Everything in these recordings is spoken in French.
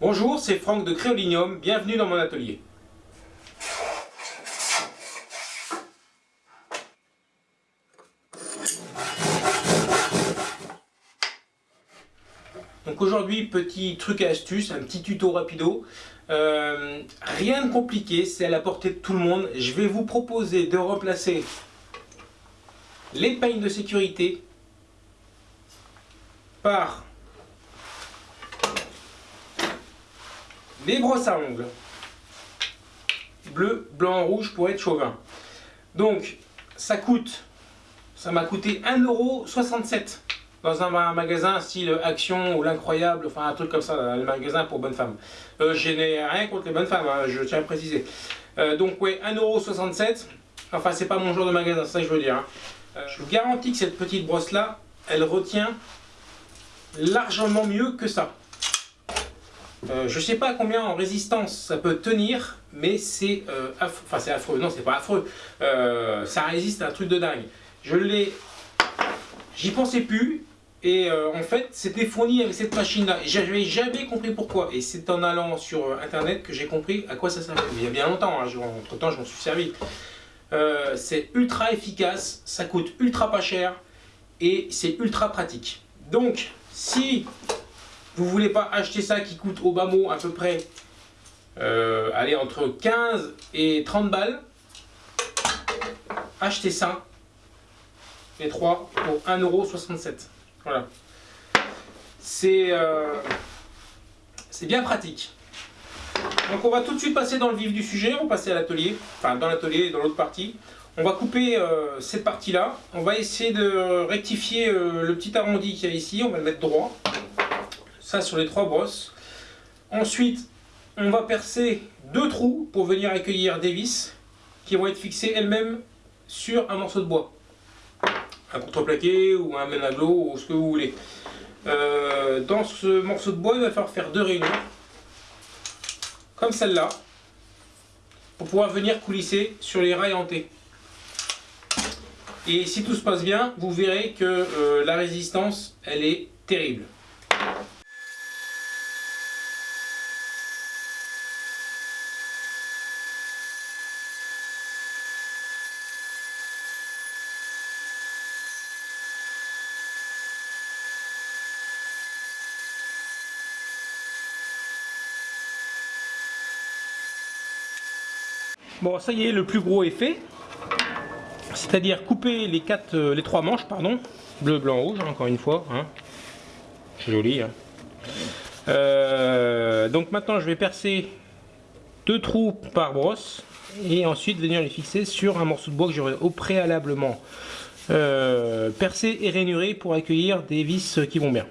Bonjour, c'est Franck de Créolinium, bienvenue dans mon atelier. Donc aujourd'hui, petit truc et astuce, un petit tuto rapido. Euh, rien de compliqué, c'est à la portée de tout le monde. Je vais vous proposer de remplacer les peignes de sécurité par les brosses à ongles bleu, blanc, rouge pour être chauvin. Donc ça coûte, ça m'a coûté 1,67€ dans un magasin style Action ou l'Incroyable, enfin un truc comme ça, le magasin pour bonnes femmes. Euh, je n'ai rien contre les bonnes femmes, hein, je tiens à préciser. Euh, donc ouais, 1,67€, enfin c'est pas mon genre de magasin, c'est ça que je veux dire. Hein. Euh, je vous garantis que cette petite brosse là, elle retient largement mieux que ça. Euh, je sais pas combien en résistance ça peut tenir, mais c'est euh, affreux. Enfin, c'est affreux. Non, c'est pas affreux. Euh, ça résiste à un truc de dingue. Je l'ai. J'y pensais plus. Et en fait, c'était fourni avec cette machine-là. Et j'avais jamais compris pourquoi. Et c'est en allant sur Internet que j'ai compris à quoi ça servait. il y a bien longtemps. Hein, entre temps, je m'en suis servi. c'est ultra efficace. Ça coûte ultra pas cher. Et c'est ultra pratique. Donc, si vous voulez pas acheter ça qui coûte au bas mot à peu près euh, allez, entre 15 et 30 balles, achetez ça, les trois pour 1,67€. Voilà. Euh, c'est bien pratique. Donc on va tout de suite passer dans le vif du sujet, on va passer à l'atelier, enfin dans l'atelier, dans l'autre partie. On va couper euh, cette partie-là. On va essayer de rectifier le petit arrondi qu'il y a ici. On va le mettre droit. Sur les trois brosses. Ensuite, on va percer deux trous pour venir accueillir des vis qui vont être fixées elles-mêmes sur un morceau de bois. Un contreplaqué ou un menaglo ou ce que vous voulez. Euh, dans ce morceau de bois, il va falloir faire deux réunions. Comme celle-là. Pour pouvoir venir coulisser sur les rails hantés. Et si tout se passe bien, vous verrez que euh, la résistance, elle est terrible. Bon, ça y est, le plus gros fait c'est-à-dire couper les quatre, euh, trois manches, pardon, bleu, blanc, rouge, encore une fois. Hein. C'est joli. Hein. Euh, donc maintenant, je vais percer deux trous par brosse et ensuite venir les fixer sur un morceau de bois que j'aurais au préalablement euh, percé et rainuré pour accueillir des vis qui vont bien.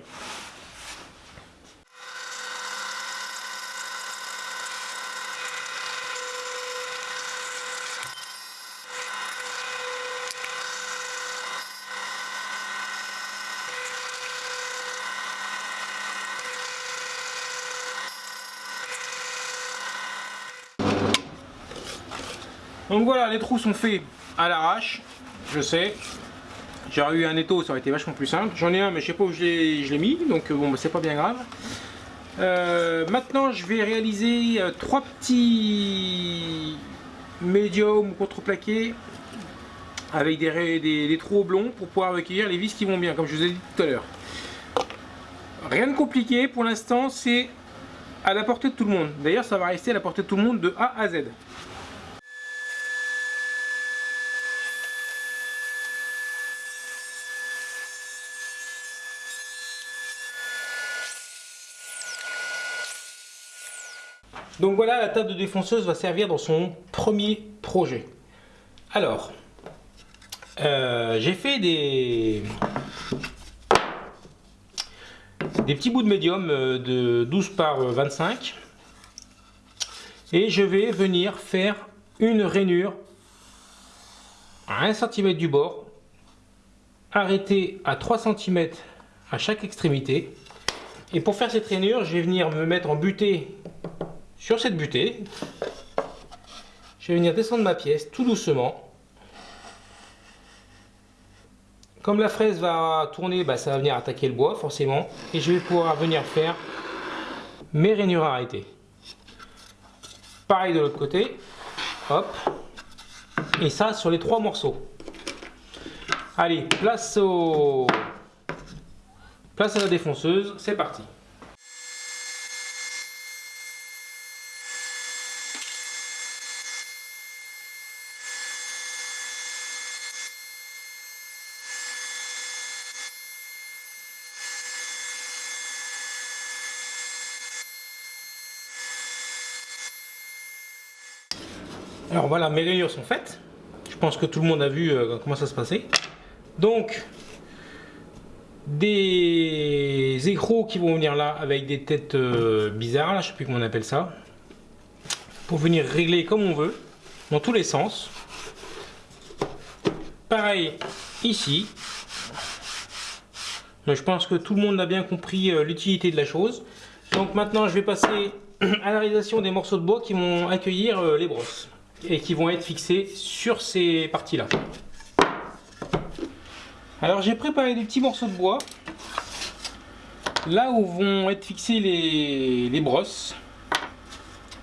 Donc voilà, les trous sont faits à l'arrache, je sais. J'aurais eu un étau, ça aurait été vachement plus simple. J'en ai un, mais je sais pas où je l'ai mis, donc euh, bon, bah, c'est pas bien grave. Euh, maintenant, je vais réaliser euh, trois petits médiums contreplaqués avec des, des, trous oblongs pour pouvoir recueillir les vis qui vont bien, comme je vous ai dit tout à l'heure. Rien de compliqué pour l'instant, c'est à la portée de tout le monde. D'ailleurs, ça va rester à la portée de tout le monde de A à Z. Donc voilà, la table de défonceuse va servir dans son premier projet. Alors, euh, j'ai fait des, des petits bouts de médium euh, de 12 par 25 et je vais venir faire une rainure à 1 cm du bord arrêté à 3 cm à chaque extrémité et pour faire cette rainure je vais venir me mettre en butée sur cette butée. Je vais venir descendre ma pièce tout doucement. Comme la fraise va tourner, bah, ça va venir attaquer le bois forcément. Et je vais pouvoir venir faire mes rainures arrêtées. Pareil de l'autre côté. Hop. Et ça sur les trois morceaux. Allez, place au... Place à la défonceuse, c'est parti. Alors voilà, mes rayures sont faites. Je pense que tout le monde a vu euh, comment ça se passait. Donc, des écrous qui vont venir là avec des têtes euh, bizarres, là, je sais plus comment on appelle ça. Pour venir régler comme on veut, dans tous les sens. Pareil ici. je pense que tout le monde a bien compris euh, l'utilité de la chose. Donc maintenant je vais passer à la réalisation des morceaux de bois qui vont accueillir les brosses et qui vont être fixés sur ces parties-là. Alors j'ai préparé des petits morceaux de bois là où vont être fixés les, brosses.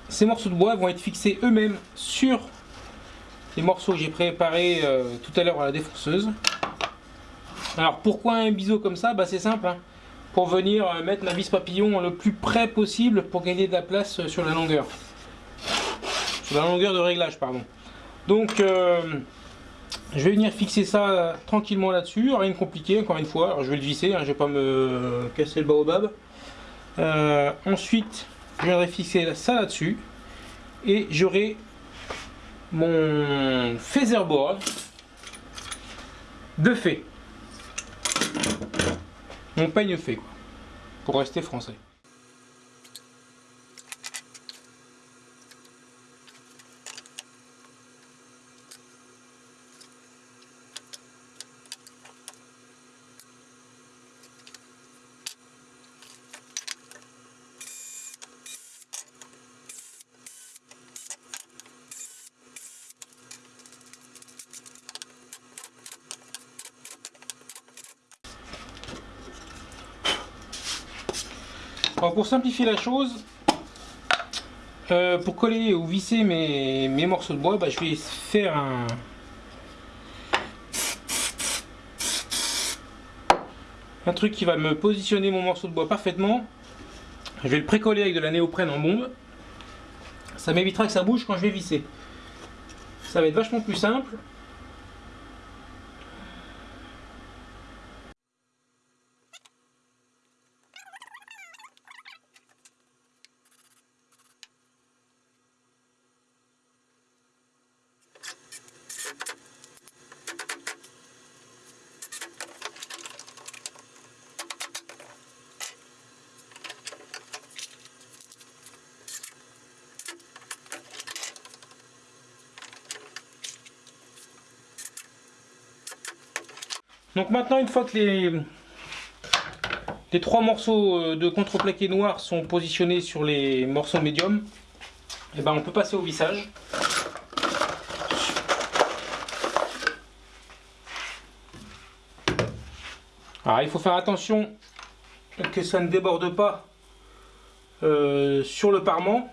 Ces morceaux de bois vont être fixés eux-mêmes sur les morceaux que j'ai préparés euh, tout à l'heure à la défonceuse. Alors pourquoi un biseau comme ça? Bah, C'est simple, hein. pour venir euh, mettre ma vis papillon le plus près possible pour gagner de la place euh, sur la longueur la longueur de réglage, pardon. Donc, euh, je vais venir fixer ça tranquillement là-dessus, rien de compliqué, encore une fois. Alors, je vais le visser, hein, je vais pas me casser le baobab. Euh, ensuite, je viendrai fixer ça là-dessus. Et j'aurai mon featherboard de fait. Mon peigne fait, quoi, pour rester français. Pour simplifier la chose, euh, pour coller ou visser mes, morceaux de bois, bah, je vais faire un, un truc qui va me positionner mon morceau de bois parfaitement. Je vais le précoller avec de la néoprène en bombe. Ça m'évitera que ça bouge quand je vais visser. Ça va être vachement plus simple. Donc maintenant, une fois que les, les trois morceaux euh, de contreplaqué noir sont positionnés sur les morceaux médiums, et eh ben on peut passer au vissage. Alors il faut faire attention que ça ne déborde pas euh, sur le parement,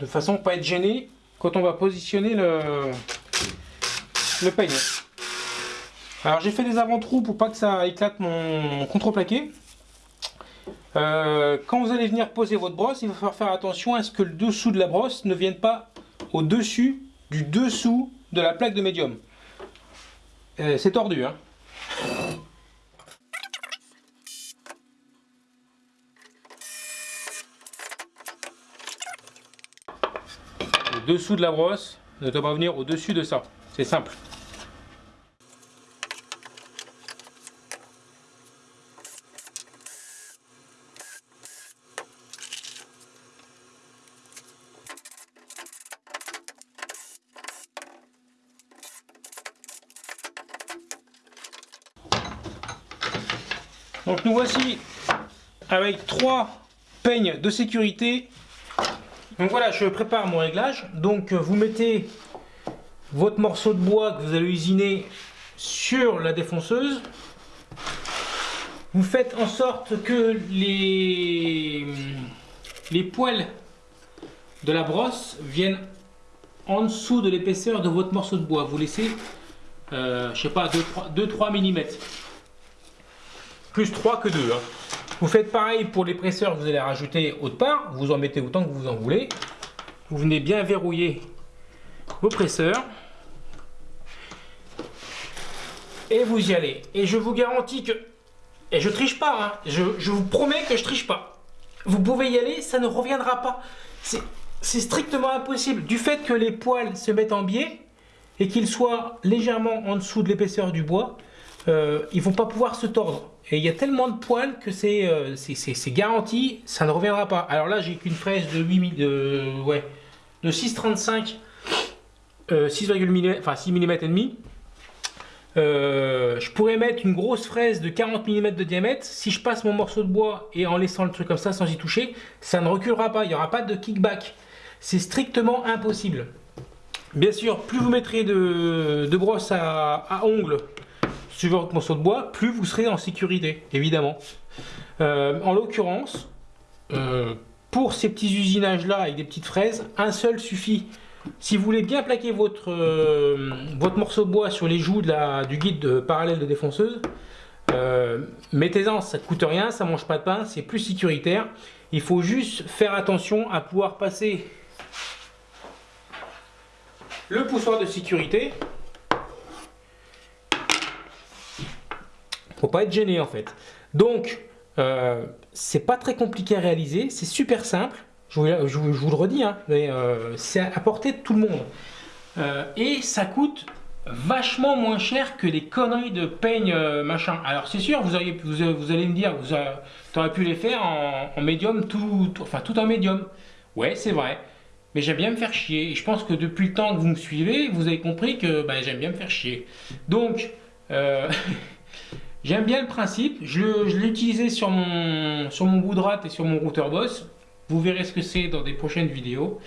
de façon à ne pas être gêné quand on va positionner le, le. Alors j'ai fait des avant-trous pour pas que ça éclate mon contreplaqué. Euh, quand vous allez venir poser votre brosse, il va falloir faire attention à ce que le dessous de la brosse ne vienne pas au-dessus du dessous de la plaque de médium. Euh, c'est tordu, hein Le dessous de la brosse ne doit pas venir au-dessus de ça. C'est simple. Voici avec trois peignes de sécurité. Donc voilà, je prépare mon réglage. Donc vous mettez votre morceau de bois que vous allez usiner sur la défonceuse. vous faites en sorte que les, les poils de la brosse viennent en dessous de l'épaisseur de votre morceau de bois. Vous laissez, euh, je sais pas, 2-3 mm. Plus 3 que 2. Hein. Vous faites pareil pour les presseurs vous allez rajouter autre part. Vous en mettez autant que vous en voulez. Vous venez bien verrouiller vos presseurs. Et vous y allez. Et je vous garantis que... Et je triche pas, hein. je, vous promets que je triche pas. Vous pouvez y aller, ça ne reviendra pas. C'est c'est strictement impossible. Du fait que les poils se mettent en biais et qu'ils soient légèrement en dessous de l'épaisseur du bois, euh, ils vont pas pouvoir se tordre. Et il y a tellement de poils que c'est euh, garanti, ça ne reviendra pas. Alors là, j'ai qu'une fraise de 8 de, ouais, de 6,35, euh, 6, mm, enfin 6 mm. Euh, je pourrais mettre une grosse fraise de 40 mm de diamètre. Si je passe mon morceau de bois et en laissant le truc comme ça sans y toucher, ça ne reculera pas. Il n'y aura pas de kickback. C'est strictement impossible. Bien sûr, plus vous mettrez de, brosse à, ongles votre morceau de bois, plus vous serez en sécurité, évidemment. Euh, en l'occurrence, euh, pour ces petits usinages-là avec des petites fraises, un seul suffit. Si vous voulez bien plaquer votre, euh, votre morceau de bois sur les joues de la, du guide de parallèle de défonceuse, mettez-en, ça ne coûte rien, ça mange pas de pain, c'est plus sécuritaire. Il faut juste faire attention à pouvoir passer le poussoir de sécurité. Faut pas être gêné en fait. Donc, euh, c'est pas très compliqué à réaliser, c'est super simple. Je vous, le redis, hein, euh, c'est à portée de tout le monde. Euh, et ça coûte vachement moins cher que les conneries de peigne machin. Alors c'est sûr, vous, auriez, vous, allez me dire, vous auriez pu les faire en, médium, tout, enfin tout en médium. Ouais, c'est vrai mais j'aime bien me faire chier. Et je pense que depuis le temps que vous me suivez, vous avez compris que bah, j'aime bien me faire chier. Donc, j'aime bien le principe. Je, l'ai utilisé sur mon, sur mon bout de rate et sur mon routeur boss. Vous verrez ce que c'est dans des prochaines vidéos.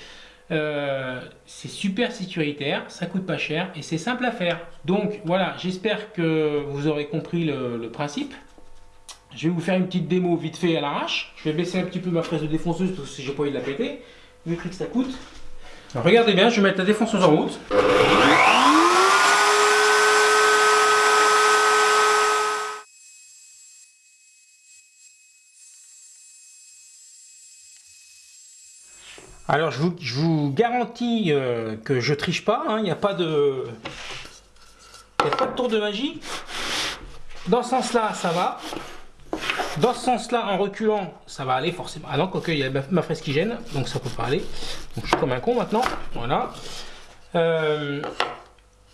Euh, c'est super sécuritaire, ça coûte pas cher et c'est simple à faire. Donc voilà, j'espère que vous aurez compris le, le, principe. Je vais vous faire une petite démo vite fait à l'arrache. Je vais baisser un petit peu ma fraise de défonceuse parce que j'ai pas envie de la péter vu que ça coûte. regardez bien, je vais mettre la défonceuse en route. Alors je vous, garantis euh, que je triche pas, hein. il n'y a pas de... Tour de magie. Dans ce sens là, ça va. Dans ce sens-là, en reculant, ça va aller forcément. Ah non, quoique, il y a ma, fraise qui gêne, donc ça peut pas aller. Je suis comme un con maintenant. Voilà. Euh,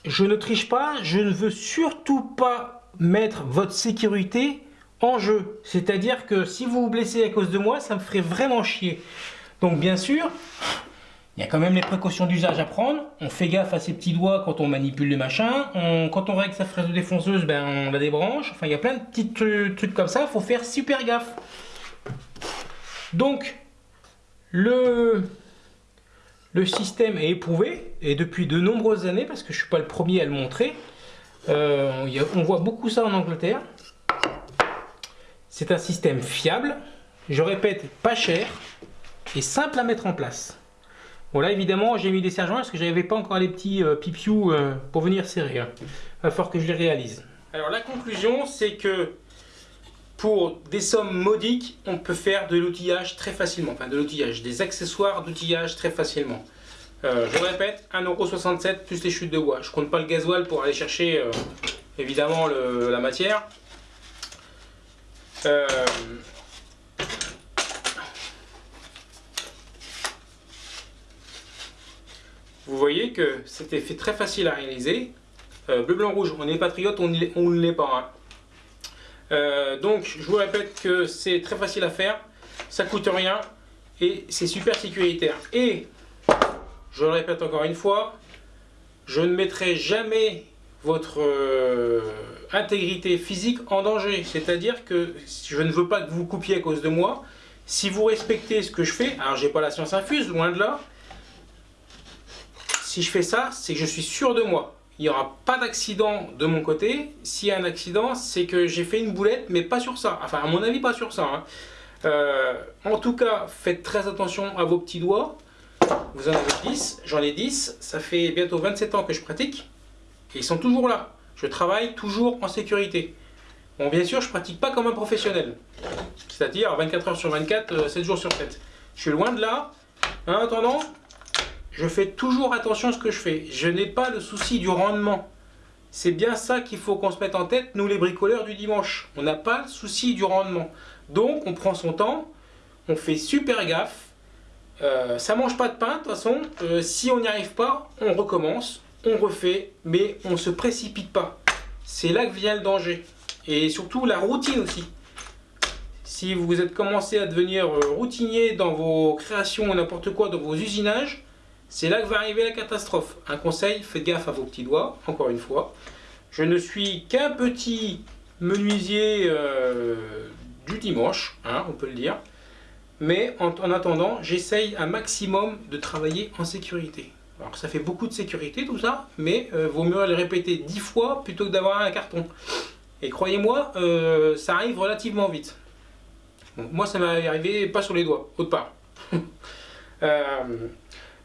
je ne triche pas, je ne veux surtout pas mettre votre sécurité en jeu. C'est-à-dire que si vous vous blessez à cause de moi, ça me ferait vraiment chier. Donc bien sûr, il y a quand même les précautions d'usage à prendre. On fait gaffe à ses petits doigts quand on manipule le machin. quand on règle sa fraise de défonceuse, ben, on la débranche. Enfin, il y a plein de petits trucs comme ça. Il faut faire super gaffe. Donc, le, le système est éprouvé. Et depuis de nombreuses années, parce que je ne suis pas le premier à le montrer. Euh, on voit beaucoup ça en Angleterre. C'est un système fiable. Je répète, pas cher et simple à mettre en place. Bon là évidemment j'ai mis des sergents parce que j'avais pas encore les petits euh, pipiou euh, pour venir serrer. Hein. Il va falloir que je les réalise. Alors la conclusion c'est que pour des sommes modiques on peut faire de l'outillage très facilement. Enfin de l'outillage, des accessoires d'outillage très facilement. Euh, je répète, 1,67€ plus les chutes de bois. Je compte pas le gasoil pour aller chercher évidemment la matière. Vous voyez que c'était très facile à réaliser. Euh, bleu, blanc, rouge, on est patriote, on ne l'est pas. Hein. Euh, donc, je vous répète que c'est très facile à faire, ça coûte rien et c'est super sécuritaire. Et, je le répète encore une fois, je ne mettrai jamais votre euh, intégrité physique en danger. C'est-à-dire que je ne veux pas que vous coupiez à cause de moi. Si vous respectez ce que je fais, alors j'ai pas la science infuse, loin de là, si je fais ça, c'est que je suis sûr de moi. il n'y aura pas d'accident de mon côté. S'il y a un accident, c'est que j'ai fait une boulette, mais pas sur ça. Enfin, à mon avis, pas sur ça. Hein. Euh, en tout cas, faites très attention à vos petits doigts. Vous en avez 10, j'en ai 10. Ça fait bientôt 27 ans que je pratique. Et ils sont toujours là. Je travaille toujours en sécurité. Bon, bien sûr, je pratique pas comme un professionnel. C'est-à-dire 24 heures sur 24, 7 euh, jours sur 7. Je suis loin de là. En attendant, je fais toujours attention à ce que je fais. Je n'ai pas le souci du rendement. C'est bien ça qu'il faut qu'on se mette en tête, nous les bricoleurs du dimanche. On n'a pas le souci du rendement. Donc on prend son temps, on fait super gaffe. Euh, ça mange pas de pain, de toute façon. Euh, si on n'y arrive pas, on recommence, on refait, mais on ne se précipite pas. C'est là que vient le danger. Et surtout la routine aussi. Si vous êtes commencé à devenir euh, routinier dans vos créations ou n'importe quoi, dans vos usinages, c'est là que va arriver la catastrophe. Un conseil, faites gaffe à vos petits doigts, encore une fois. Je ne suis qu'un petit menuisier euh, du dimanche, hein, on peut le dire. Mais en, attendant, j'essaye un maximum de travailler en sécurité. Alors ça fait beaucoup de sécurité tout ça, mais euh, vaut mieux le répéter dix fois plutôt que d'avoir un carton. Et croyez-moi, euh, ça arrive relativement vite. moi ça m'est arrivé pas sur les doigts, autre part.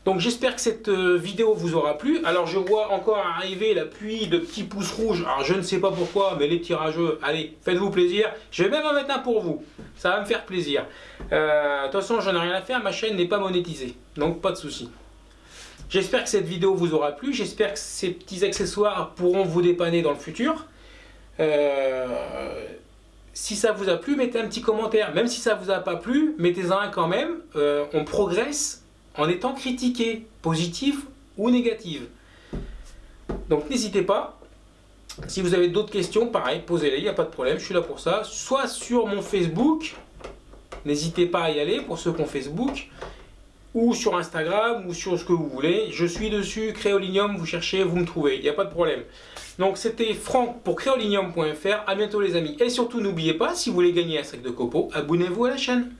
Donc j'espère que cette euh, vidéo vous aura plu. Alors je vois encore arriver la pluie de petits pouces rouges. Alors je ne sais pas pourquoi, mais les tirageux, allez, faites-vous plaisir. Je vais même en mettre un pour vous. Ça va me faire plaisir. Euh, de toute façon, j'en ai rien à faire. Ma chaîne n'est pas monétisée. Donc pas de souci. J'espère que cette vidéo vous aura plu. J'espère que ces petits accessoires pourront vous dépanner dans le futur. Euh, si ça vous a plu, mettez un petit commentaire. Même si ça vous a pas plu, mettez-en un quand même. on progresse en étant critiqué, positive ou négative. Donc n'hésitez pas. Si vous avez d'autres questions, pareil, posez-les, il n'y a pas de problème, je suis là pour ça. Soit sur mon Facebook, n'hésitez pas à y aller pour ceux qui ont Facebook, ou sur Instagram, ou sur ce que vous voulez. Je suis dessus, Créolinium, vous cherchez, vous me trouvez, il n'y a pas de problème. Donc c'était Franck pour créolinium.fr, à bientôt les amis. Et surtout n'oubliez pas, si vous voulez gagner un sac de copeaux, abonnez-vous à la chaîne.